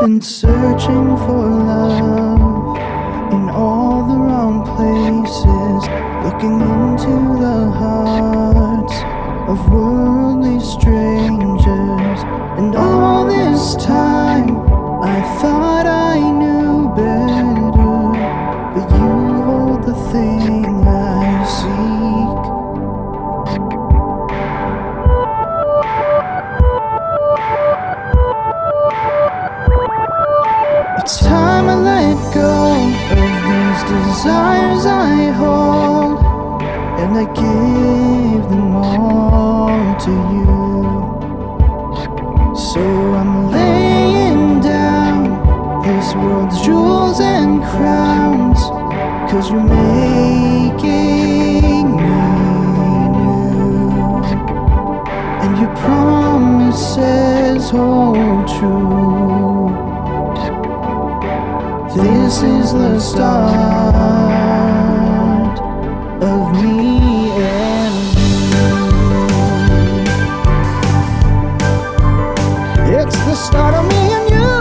Went searching for love in all the wrong places, looking into the hearts of worldly strangers. And all this time, It's time I let go of these desires I hold, and I give them all to you. So I'm laying down this world's jewels and crowns, cause you're making me new, and your promises hold true. This is the start of me and you. It's the start of me and you.